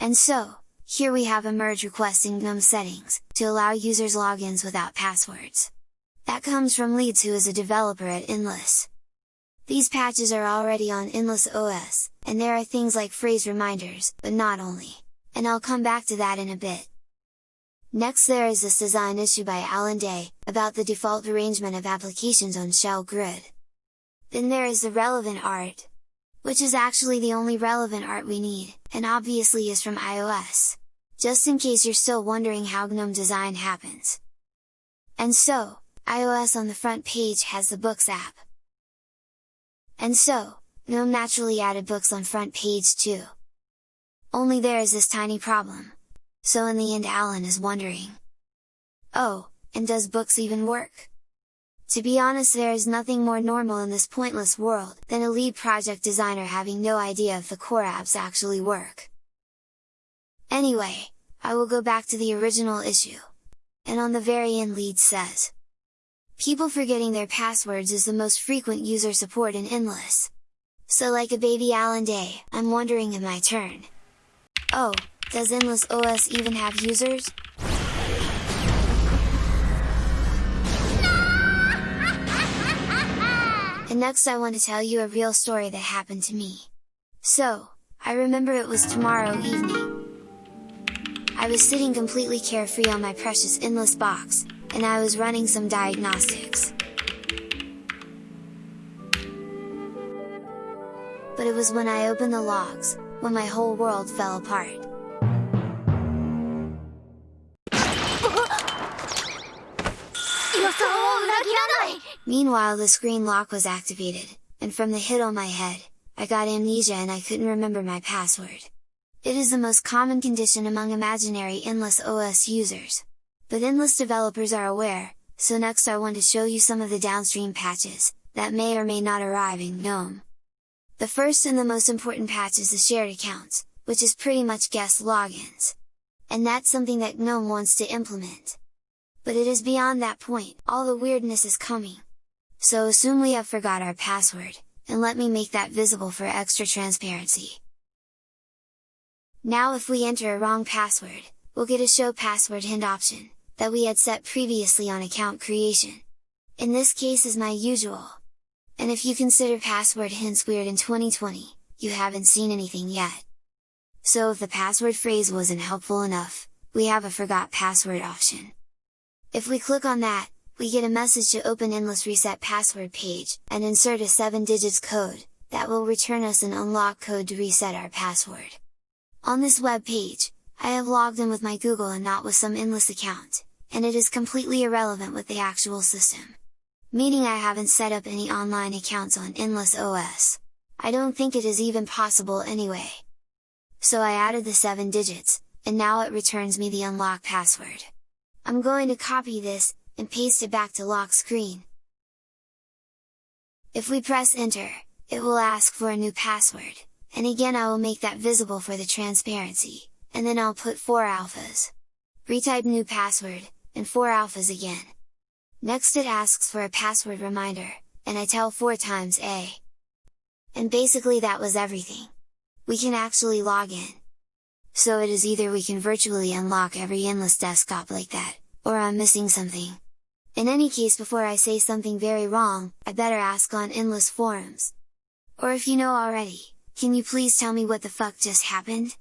And so, here we have a merge request in GNOME settings, to allow users logins without passwords. That comes from Leeds who is a developer at Endless. These patches are already on Endless OS, and there are things like phrase reminders, but not only, and I'll come back to that in a bit. Next there is this design issue by Allan Day, about the default arrangement of applications on Shell Grid. Then there is the relevant art, which is actually the only relevant art we need, and obviously is from iOS, just in case you're still wondering how GNOME design happens. And so, iOS on the front page has the Books app. And so, GNOME naturally added books on front page too. Only there is this tiny problem. So in the end Allan is wondering. Oh, and does books even work? To be honest there is nothing more normal in this pointless world, than a lead project designer having no idea if the core apps actually work. Anyway, I will go back to the original issue. And on the very end lead says, People forgetting their passwords is the most frequent user support in Endless. So like a baby Allan Day, I'm wondering in my turn. Oh, does Endless OS even have users? And next I want to tell you a real story that happened to me. So, I remember it was tomorrow evening. I was sitting completely carefree on my precious Endless box, and I was running some diagnostics. But it was when I opened the logs, when my whole world fell apart. Meanwhile the screen lock was activated, and from the hit on my head, I got amnesia and I couldn't remember my password. It is the most common condition among imaginary Endless OS users. But Endless developers are aware, so next I want to show you some of the downstream patches, that may or may not arrive in GNOME. The first and the most important patch is the shared accounts, which is pretty much guest logins. And that's something that GNOME wants to implement. But it is beyond that point, all the weirdness is coming. So assume we have forgot our password, and let me make that visible for extra transparency. Now if we enter a wrong password, we'll get a show password hint option, that we had set previously on account creation. In this case is my usual. And if you consider password hints weird in 2020, you haven't seen anything yet. So if the password phrase wasn't helpful enough, we have a forgot password option. If we click on that, we get a message to open Endless Reset Password page, and insert a 7 digits code, that will return us an unlock code to reset our password. On this web page, I have logged in with my Google and not with some Endless account, and it is completely irrelevant with the actual system. Meaning I haven't set up any online accounts on Endless OS. I don't think it is even possible anyway. So I added the 7 digits, and now it returns me the unlock password. I'm going to copy this, and paste it back to lock screen. If we press enter, it will ask for a new password, and again I will make that visible for the transparency, and then I'll put 4 alphas. Retype new password, and 4 alphas again. Next it asks for a password reminder, and I tell 4 times A. And basically that was everything. We can actually log in. So it is either we can virtually unlock every endless desktop like that, or I'm missing something. In any case before I say something very wrong, I better ask on Endless forums. Or if you know already, can you please tell me what the fuck just happened?